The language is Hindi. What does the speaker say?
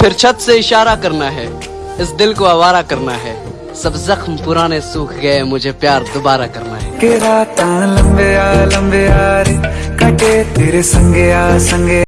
फिर छत से इशारा करना है। इस दिल को आवारा करना है। सब जख्म पुराने सूख गए, मुझे प्यार दोबारा करना है। के रात लंबे आ लंबे आ रे, कटे तेरे संगे आ, संगे।